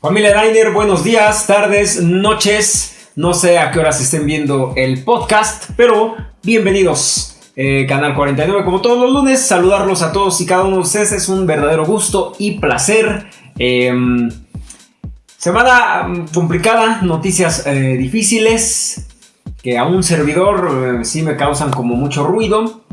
Familia Diner, buenos días, tardes, noches. No sé a qué horas estén viendo el podcast, pero bienvenidos. Eh, Canal 49, como todos los lunes, saludarlos a todos y cada uno de ustedes es un verdadero gusto y placer. Em, semana mm, complicada, noticias eh, difíciles que a un servidor eh, sí me causan como mucho ruido.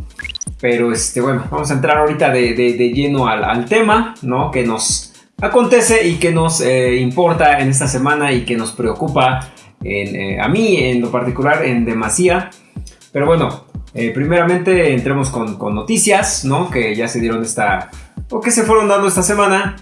Pero este, bueno, vamos a entrar ahorita de, lleno al, al, tema, ¿no? Que nos acontece y que nos eh, importa en esta semana y que nos preocupa eh, a mí en lo particular en demasía. Pero bueno, eh, primeramente entremos con, noticias, ¿no? Que ya se dieron esta... o que se fueron dando esta semana.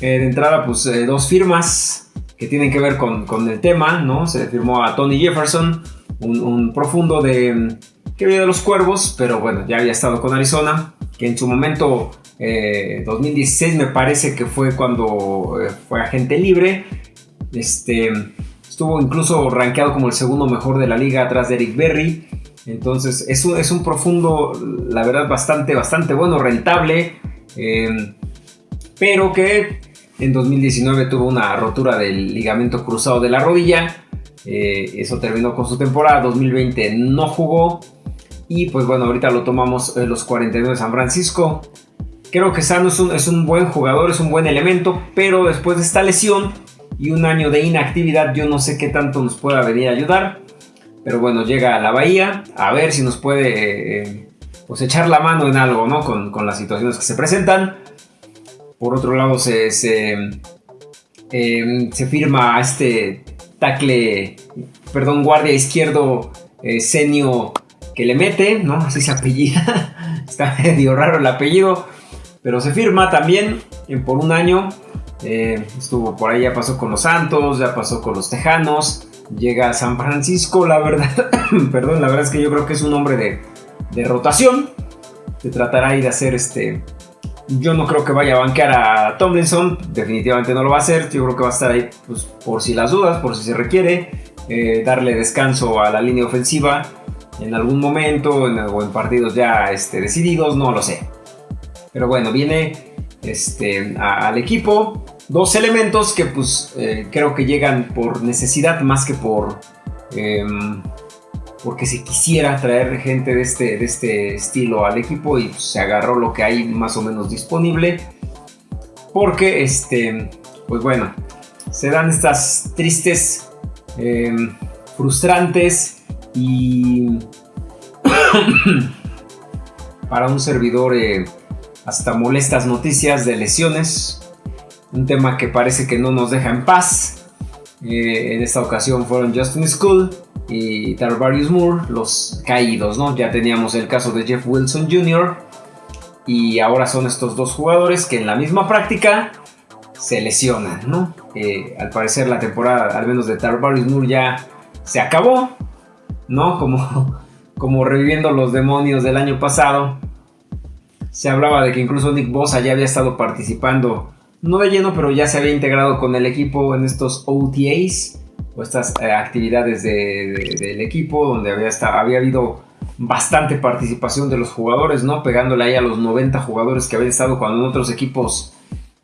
de entrada, pues dos firmas que tienen que ver con, el tema, ¿no? Se firmó a Tony Jefferson, un, profundo de... que viene de los cuervos, pero bueno, ya había estado con Arizona, que en su momento 2016 eh, me parece que fue cuando eh, fue agente libre. Este, estuvo incluso rankeado como el segundo mejor de la liga atrás de Eric Berry. Entonces es un, es un profundo, la verdad, bastante, bastante bueno, rentable. Eh, pero que en 2019 tuvo una rotura del ligamento cruzado de la rodilla. eso terminó con su temporada. 2020 no jugó. Y pues bueno, ahorita lo tomamos en los 49 de San Francisco. Creo que Sano es un, buen jugador, es un buen elemento, pero después de esta lesión y un año de inactividad, yo no sé qué tanto nos pueda venir a ayudar. Pero bueno, llega a la Bahía, a ver si nos puede eh, pues echar la mano en algo, ¿no? Con, las situaciones que se presentan. Por otro lado, se, se, em, firma a este tackle, perdón, guardia izquierdo, eh, Senio, que le mete, ¿no? Así se apellida. Está medio raro el apellido. Pero se firma también por un año. Eh, estuvo por ahí, ya pasó con los Santos, ya pasó con los Tejanos. Llega a San Francisco, la verdad. perdón, la verdad es que yo creo que es un hombre de, de rotación. Se tratará ahí de hacer este. Yo no creo que vaya a banquear a Tomlinson, definitivamente no lo va a hacer. Yo creo que va a estar ahí pues, por si las dudas, por si se requiere. Eh, darle descanso a la línea ofensiva en algún momento en, o en partidos ya este, decididos, no lo sé. Pero bueno, viene este, al equipo dos elementos que pues eh, creo que llegan por necesidad más que por... Em, porque se quisiera traer gente de este, de este estilo al equipo y se agarró lo que hay más o menos disponible. Porque, este, pues bueno, se dan estas tristes, em, frustrantes y para un servidor eh, hasta molestas noticias de lesiones, un tema que parece que no nos deja en paz. Eh, en esta ocasión fueron Justin School y Tarvarius Moore los caídos, ¿no? Ya teníamos el caso de Jeff Wilson Jr. y ahora son estos dos jugadores que en la misma práctica se lesionan, ¿no? Eh, al parecer la temporada, al menos de Tarvarius Moore ya se acabó, ¿no? Como, como reviviendo los demonios del año pasado. Se hablaba de que incluso Nick Bosa ya había estado participando, no de lleno, pero ya se había integrado con el equipo en estos OTAs o estas eh, actividades del equipo donde había, había habido bastante participación de los jugadores, ¿no? Pegándole ahí a los 90 jugadores que habían estado cuando en otros equipos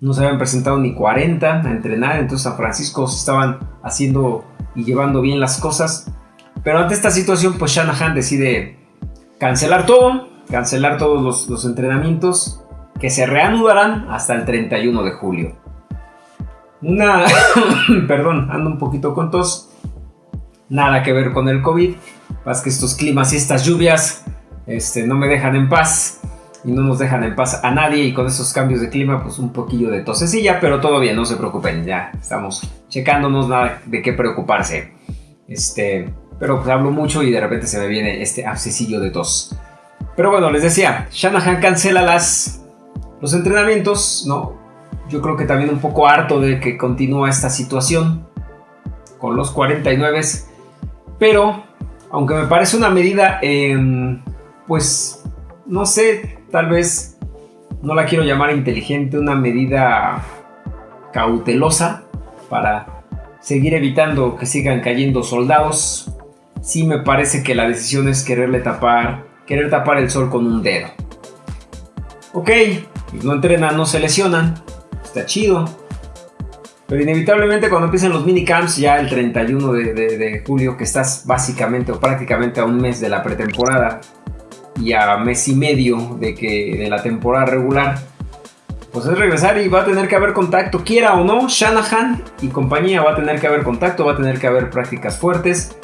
no se habían presentado ni 40 a entrenar, entonces San Francisco se estaban haciendo y llevando bien las cosas. Pero ante esta situación, pues Shanahan decide cancelar todo cancelar todos los, entrenamientos que se reanudarán hasta el 31 de julio. Una, perdón, ando un poquito con tos. Nada que ver con el COVID. Más que estos climas y estas lluvias este, no me dejan en paz y no nos dejan en paz a nadie. Y con estos cambios de clima, pues un poquillo de tosecilla, pero todo bien, no se preocupen. Ya estamos checándonos, nada de qué preocuparse. Este, pero pues hablo mucho y de repente se me viene este abscesillo de tos. Pero bueno, les decía, Shanahan cancela las, los entrenamientos, ¿no? Yo creo que también un poco harto de que continúa esta situación con los 49. Pero, aunque me parece una medida, em, pues, no sé, tal vez no la quiero llamar inteligente, una medida cautelosa para seguir evitando que sigan cayendo soldados. Sí me parece que la decisión es quererle tapar querer tapar el sol con un dedo. Ok, no entrenan, no se lesionan, está chido. Pero inevitablemente cuando empiecen los minicamps, ya el 31 de, de, julio, que estás básicamente o prácticamente a un mes de la pretemporada y a mes y medio de, que, de la temporada regular, pues es regresar y va a tener que haber contacto, quiera o no, Shanahan y compañía va a tener que haber contacto, va a tener que haber prácticas fuertes.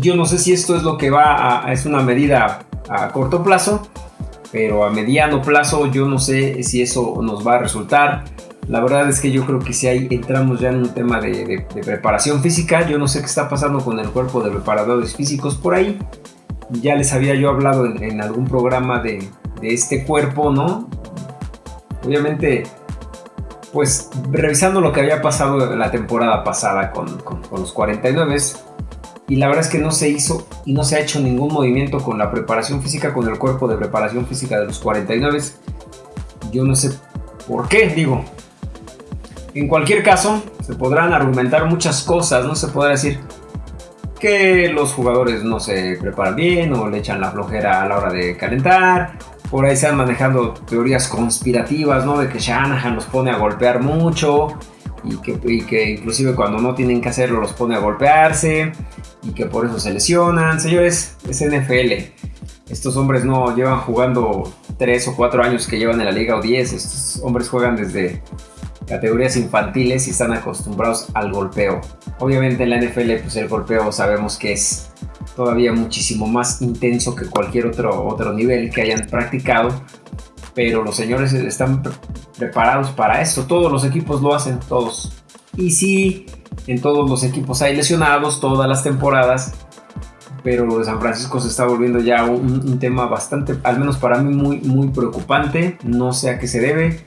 Yo no sé si esto es lo que va a, es una medida a corto plazo, pero a mediano plazo yo no sé si eso nos va a resultar. La verdad es que yo creo que si ahí entramos ya en un tema de, preparación física, yo no sé qué está pasando con el cuerpo de preparadores físicos por ahí. Ya les había yo hablado en, algún programa de, este cuerpo, ¿no? Obviamente, pues revisando lo que había pasado la temporada pasada con, con los 49, y la verdad es que no se hizo y no se ha hecho ningún movimiento con la preparación física, con el cuerpo de preparación física de los 49. Yo no sé por qué, digo. En cualquier caso, se podrán argumentar muchas cosas, no se podrá decir que los jugadores no se preparan bien o le echan la flojera a la hora de calentar. Por ahí se han manejando teorías conspirativas, ¿no? De que Shanahan los pone a golpear mucho y que, y que inclusive cuando no tienen que hacerlo los pone a golpearse y que por eso se lesionan. Señores, es NFL. Estos hombres no llevan jugando 3 o 4 años que llevan en la liga o 10. Estos hombres juegan desde categorías infantiles y están acostumbrados al golpeo. Obviamente en la NFL pues el golpeo sabemos que es todavía muchísimo más intenso que cualquier otro, otro nivel que hayan practicado. Pero los señores están preparados para esto. Todos los equipos lo hacen, todos. Y sí, en todos los equipos hay lesionados todas las temporadas, pero lo de San Francisco se está volviendo ya un, tema bastante, al menos para mí, muy, muy preocupante. No sé a qué se debe.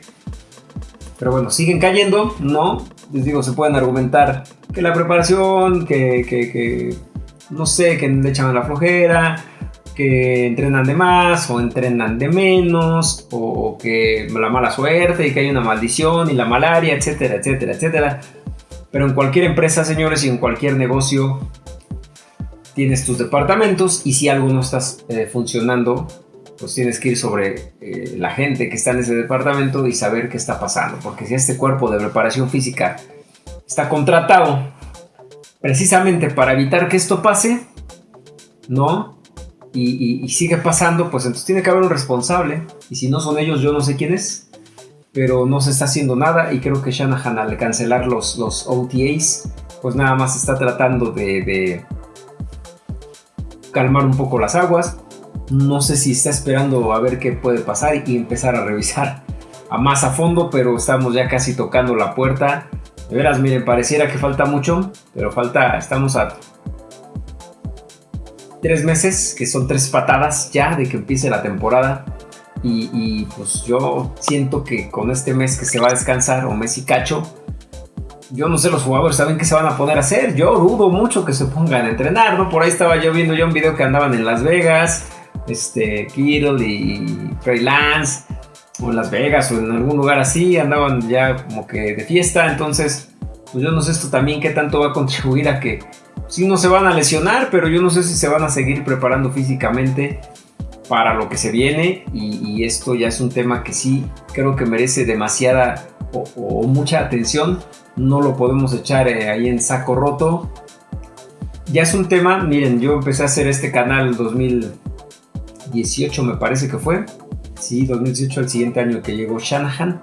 Pero bueno, siguen cayendo, ¿no? Les digo, se pueden argumentar que la preparación, que, que, no sé, que le echan la flojera, que entrenan de más o entrenan de menos, o que la mala suerte y que hay una maldición y la malaria, etcétera, etcétera, etcétera. Pero en cualquier empresa, señores, y en cualquier negocio, tienes tus departamentos y si algo no está eh, funcionando, pues tienes que ir sobre eh, la gente que está en ese departamento y saber qué está pasando. Porque si este cuerpo de preparación física está contratado precisamente para evitar que esto pase, ¿no? Y, sigue pasando, pues entonces tiene que haber un responsable. Y si no son ellos, yo no sé quién es pero no se está haciendo nada y creo que Shanahan al cancelar los, los OTAs, pues nada más está tratando de, calmar un poco las aguas. No sé si está esperando a ver qué puede pasar y empezar a revisar a más a fondo, pero estamos ya casi tocando la puerta. De veras, miren, pareciera que falta mucho, pero falta, estamos a tres meses, que son tres patadas ya de que empiece la temporada. Y, pues yo siento que con este mes que se va a descansar, o mes y cacho, yo no sé, los jugadores saben qué se van a poner a hacer. Yo dudo mucho que se pongan a entrenar, ¿no? Por ahí estaba yo viendo ya un video que andaban en Las Vegas, este, Kittle y Trey Lance, o en Las Vegas, o en algún lugar así, andaban ya como que de fiesta. Entonces, pues yo no sé esto también qué tanto va a contribuir a que sí no se van a lesionar, pero yo no sé si se van a seguir preparando físicamente para lo que se viene y, esto ya es un tema que sí creo que merece demasiada o, mucha atención. No lo podemos echar eh, ahí en saco roto. Ya es un tema, miren, yo empecé a hacer este canal en 2018 me parece que fue. Sí, 2018 el siguiente año que llegó Shanahan.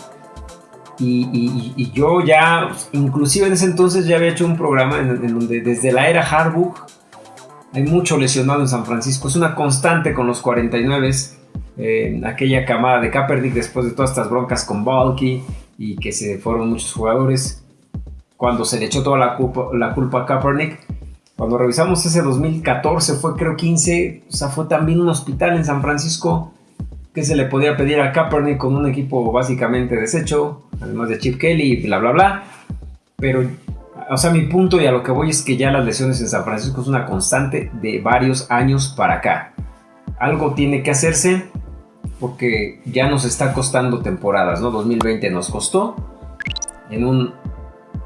Y, yo ya, inclusive en ese entonces ya había hecho un programa en, donde desde la era Harbook hay mucho lesionado en San Francisco. Es una constante con los 49. Eh, aquella camada de Kaepernick después de todas estas broncas con Balky y que se fueron muchos jugadores. Cuando se le echó toda la culpa, la culpa a Kaepernick. Cuando revisamos ese 2014, fue creo 15, o sea, fue también un hospital en San Francisco que se le podía pedir a Kaepernick con un equipo básicamente deshecho, además de Chip Kelly y bla, bla, bla. Pero o sea, mi punto y a lo que voy es que ya las lesiones en San Francisco es una constante de varios años para acá. Algo tiene que hacerse porque ya nos está costando temporadas, ¿no? 2020 nos costó en un,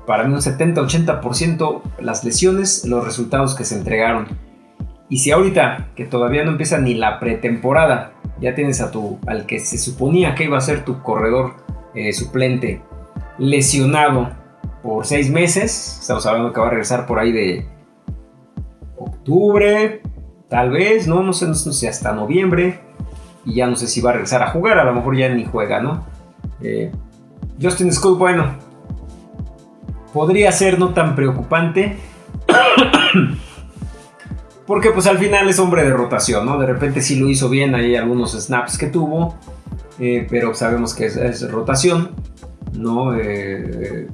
para mí un 70-80% las lesiones, los resultados que se entregaron. Y si ahorita, que todavía no empieza ni la pretemporada, ya tienes a tu, al que se suponía que iba a ser tu corredor eh, suplente lesionado por seis meses. Estamos hablando que va a regresar por ahí de octubre, tal vez, no, no sé, no sé, hasta noviembre. Y ya no sé si va a regresar a jugar, a lo mejor ya ni juega, ¿no? Eh, Justin School, bueno, podría ser no tan preocupante. Porque pues al final es hombre de rotación, ¿no? De repente sí lo hizo bien, hay algunos snaps que tuvo, eh, pero sabemos que es, rotación, ¿no? Eh,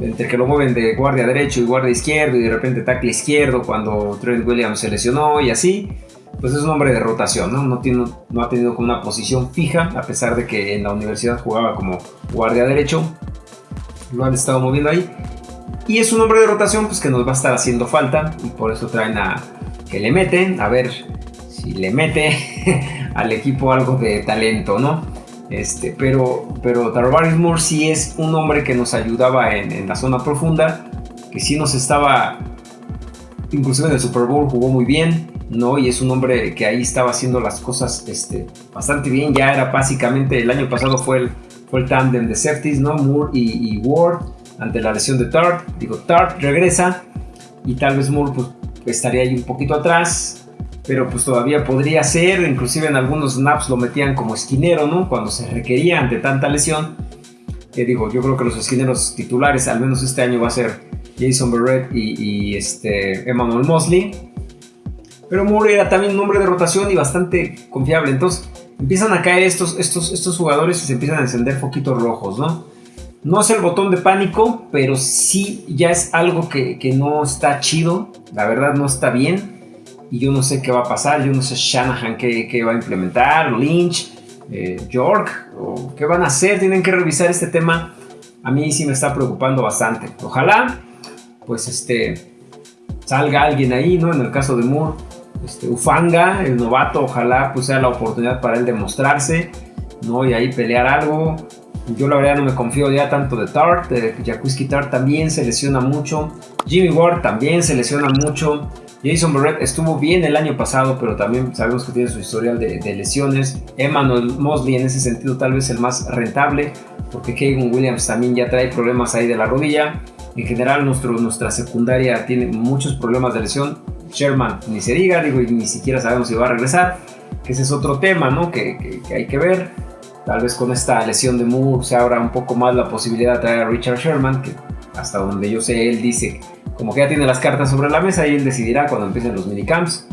entre que lo mueven de guardia derecho y guardia izquierdo y de repente tackle izquierdo cuando Trent Williams se lesionó y así, pues es un hombre de rotación, ¿no? No, tiene, no ha tenido como una posición fija, a pesar de que en la universidad jugaba como guardia derecho, lo han estado moviendo ahí. Y es un hombre de rotación pues que nos va a estar haciendo falta y por eso traen a que le meten, a ver si le mete al equipo algo de talento, ¿no? Este, pero, pero Tarvaris Moore sí es un hombre que nos ayudaba en, la zona profunda, que sí nos estaba, inclusive en el Super Bowl jugó muy bien, ¿no? Y es un hombre que ahí estaba haciendo las cosas este, bastante bien, ya era básicamente, el año pasado fue el, fue el tándem de safeties, ¿no? Moore y, y Ward ante la lesión de Tart, digo, Tart regresa y tal vez Moore pues, estaría ahí un poquito atrás, pero pues todavía podría ser, inclusive en algunos snaps lo metían como esquinero, ¿no? Cuando se requería ante tanta lesión. Que digo, yo creo que los esquineros titulares, al menos este año, va a ser Jason Barrett y, este Emmanuel Mosley. Pero Moore era también un hombre de rotación y bastante confiable. Entonces empiezan a caer estos, estos, estos jugadores y se empiezan a encender foquitos rojos, ¿no? No es el botón de pánico, pero sí ya es algo que, no está chido. La verdad no está bien. Y yo no sé qué va a pasar. Yo no sé Shanahan qué, va a implementar. Lynch, eh, York. O qué van a hacer. Tienen que revisar este tema. A mí sí me está preocupando bastante. Ojalá, pues este, salga alguien ahí, ¿no? En el caso de Moore. Este, Ufanga, el novato, ojalá pues sea la oportunidad para él demostrarse, ¿no? Y ahí pelear algo. Yo la verdad no me confío ya tanto de Tart, Jaquiski Tart también se lesiona mucho, Jimmy Ward también se lesiona mucho, Jason Barrett estuvo bien el año pasado, pero también sabemos que tiene su historial de, lesiones. Emmanuel Mosley en ese sentido tal vez el más rentable, porque Kevin Williams también ya trae problemas ahí de la rodilla. En general nuestra secundaria tiene muchos problemas de lesión. Sherman ni se diga, digo, y ni siquiera sabemos si va a regresar, que ese es otro tema, ¿no? que hay que ver. Tal vez con esta lesión de Moore se abra un poco más la posibilidad de traer a Richard Sherman, que hasta donde yo sé, él dice como que ya tiene las cartas sobre la mesa y él decidirá cuando empiecen los minicamps.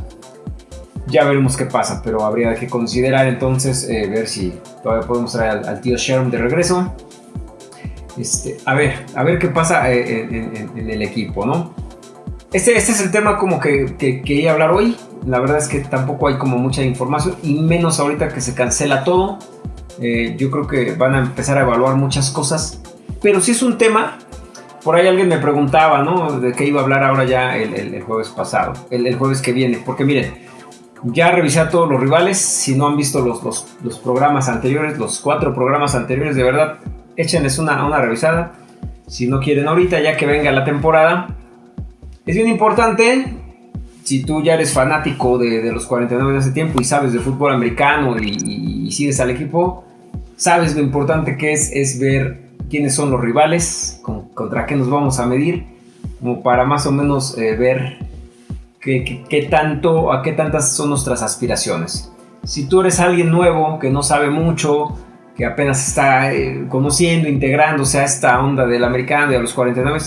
Ya veremos qué pasa, pero habría que considerar entonces eh, ver si todavía podemos traer al, tío Sherman de regreso. Este, a ver, a ver qué pasa eh, en, el equipo, ¿no? Este, este es el tema como que, que quería hablar hoy. La verdad es que tampoco hay como mucha información y menos ahorita que se cancela todo. Eh, yo creo que van a empezar a evaluar muchas cosas. Pero si es un tema, por ahí alguien me preguntaba, ¿no? De qué iba a hablar ahora ya el, jueves pasado, el, jueves que viene. Porque miren, ya revisé a todos los rivales. Si no han visto los, los, programas anteriores, los cuatro programas anteriores, de verdad, échenles una, una revisada. Si no quieren ahorita, ya que venga la temporada. Es bien importante si tú ya eres fanático de, los 49 de hace tiempo y sabes de fútbol americano y, y, sigues al equipo, sabes lo importante que es, es ver quiénes son los rivales, contra qué nos vamos a medir, como para más o menos eh, ver qué, tanto, a qué tantas son nuestras aspiraciones. Si tú eres alguien nuevo que no sabe mucho, que apenas está eh, conociendo, integrándose a esta onda del americano y a los 49,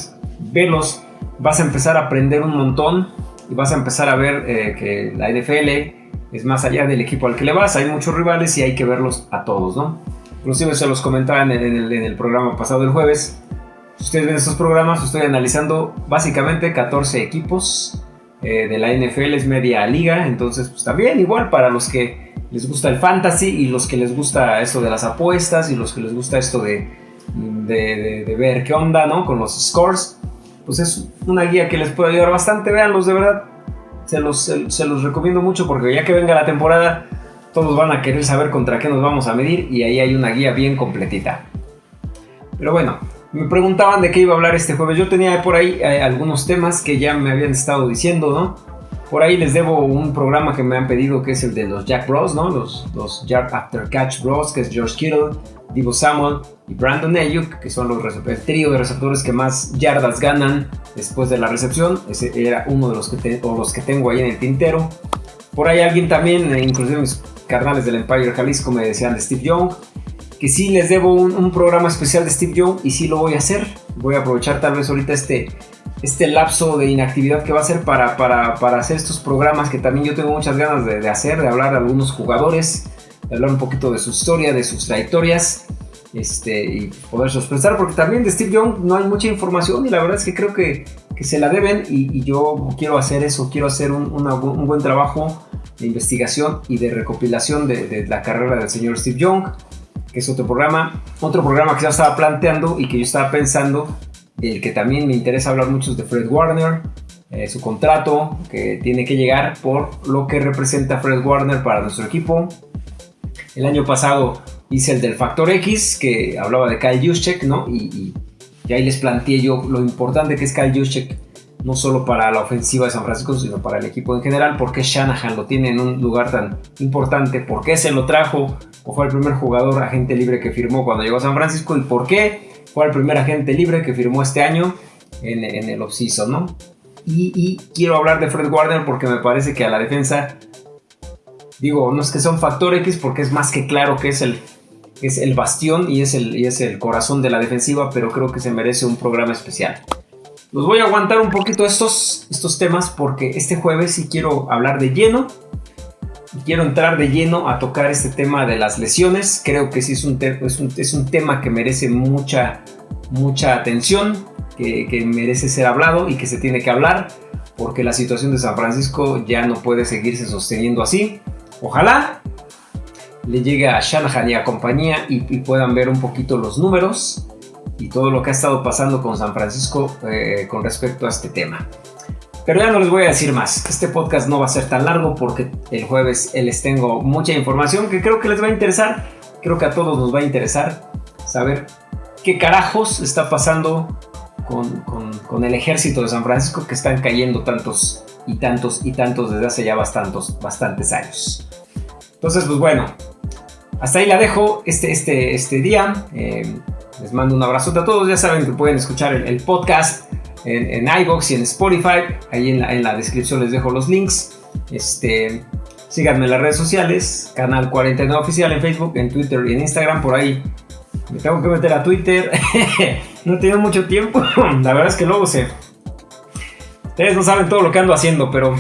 velos, vas a empezar a aprender un montón y vas a empezar a ver eh, que la NFL es más allá del equipo al que le vas, hay muchos rivales y hay que verlos a todos, ¿no? Inclusive se los comentaba en el, programa pasado del jueves. Ustedes ven estos programas, estoy analizando básicamente 14 equipos eh, de la NFL, es media liga, entonces pues también igual para los que les gusta el fantasy y los que les gusta esto de las apuestas y los que les gusta esto de, de, ver qué onda, ¿no? Con los scores, pues es una guía que les puede ayudar bastante, véanlos de verdad, se los, se los recomiendo mucho porque ya que venga la temporada todos van a querer saber contra qué nos vamos a medir y ahí hay una guía bien completita. Pero bueno, me preguntaban de qué iba a hablar este jueves. Yo tenía por ahí eh, algunos temas que ya me habían estado diciendo, ¿no? Por ahí les debo un programa que me han pedido que es el de los Jack Bros, ¿no? Los, los After Catch Bros, que es George Kittle, Divo Samuel y Brandon Ayuk, que son los el trío de receptores que más yardas ganan después de la recepción. Ese era uno de los que, los que tengo ahí en el tintero. Por ahí alguien también, eh, inclusive mis carnales del Empire Jalisco, me decían de Steve Young, que sí les debo un, programa especial de Steve Young y sí lo voy a hacer. Voy a aprovechar tal vez ahorita este, este lapso de inactividad que va a ser para, para, para hacer estos programas que también yo tengo muchas ganas de, de hacer, de hablar de algunos jugadores, de hablar un poquito de su historia, de sus trayectorias este, y poder expresar, porque también de Steve Young no hay mucha información y la verdad es que creo que, que se la deben y, yo quiero hacer eso, quiero hacer un, un, buen trabajo de investigación y de recopilación de, de, la carrera del señor Steve Young, que es otro programa, otro programa que ya estaba planteando y que yo estaba pensando, el que también me interesa hablar mucho es de Fred Warner, eh, su contrato que tiene que llegar por lo que representa Fred Warner para nuestro equipo. El año pasado hice el del factor X, que hablaba de Kyle Juszczyk, ¿no? Y, ahí les planteé yo lo importante que es Kyle Juszczyk, no solo para la ofensiva de San Francisco, sino para el equipo en general, porque Shanahan lo tiene en un lugar tan importante, por qué se lo trajo, o fue el primer jugador agente libre que firmó cuando llegó a San Francisco, y por qué fue el primer agente libre que firmó este año en, en el offseason, ¿no? Y, y quiero hablar de Fred Warner porque me parece que a la defensa digo, no es que sea un factor X porque es más que claro que es el es el bastión y es el, y es el corazón de la defensiva, pero creo que se merece un programa especial. Los voy a aguantar un poquito estos, estos temas porque este jueves sí quiero hablar de lleno. Quiero entrar de lleno a tocar este tema de las lesiones. Creo que sí es un, es un, es un tema que merece mucha, mucha atención, que, que merece ser hablado y que se tiene que hablar porque la situación de San Francisco ya no puede seguirse sosteniendo así. Ojalá le llegue a Shanahan y a compañía y, puedan ver un poquito los números y todo lo que ha estado pasando con San Francisco eh, con respecto a este tema. Pero ya no les voy a decir más. Este podcast no va a ser tan largo porque el jueves les tengo mucha información que creo que les va a interesar. Creo que a todos nos va a interesar saber qué carajos está pasando con, con el ejército de San Francisco que están cayendo tantos y tantos y tantos desde hace ya bastantes, bastantes años. Entonces, pues bueno, hasta ahí la dejo este, este, este día. Eh, les mando un abrazo a todos. Ya saben que pueden escuchar el, podcast en, en, iBox y en Spotify. Ahí en la, descripción les dejo los links. Este, síganme en las redes sociales. Canal 49 Oficial en Facebook, en Twitter y en Instagram. Por ahí me tengo que meter a Twitter. no tengo mucho tiempo. la verdad es que luego sé. Ustedes no saben todo lo que ando haciendo, pero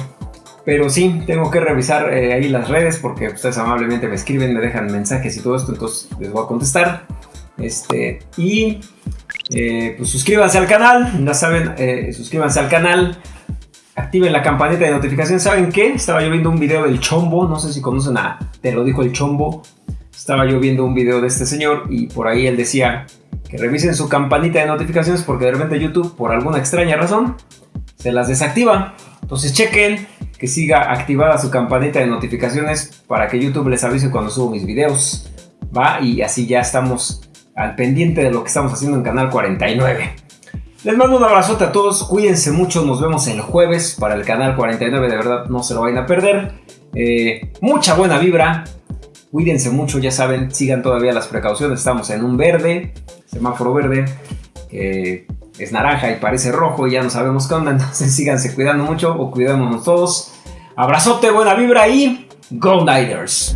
pero sí, tengo que revisar eh, ahí las redes porque ustedes amablemente me escriben, me dejan mensajes y todo esto, entonces les voy a contestar. Este, y eh, pues suscríbanse al canal, ya saben, eh, suscríbanse al canal, activen la campanita de notificación. ¿Saben qué? Estaba yo viendo un video del Chombo, no sé si conocen a Te lo dijo el Chombo. Estaba yo viendo un video de este señor y por ahí él decía que revisen su campanita de notificaciones porque de repente YouTube, por alguna extraña razón, se las desactiva. Entonces chequen que siga activada su campanita de notificaciones para que YouTube les avise cuando subo mis videos. Va, y así ya estamos al pendiente de lo que estamos haciendo en Canal 49. Les mando un abrazote a todos, cuídense mucho, nos vemos el jueves para el Canal 49, de verdad no se lo vayan a perder. Eh, mucha buena vibra, cuídense mucho, ya saben, sigan todavía las precauciones, estamos en un verde, semáforo verde, es naranja y parece rojo y ya no sabemos qué onda, entonces síganse cuidando mucho o cuidémonos todos. Abrazote, buena vibra y Go Niners.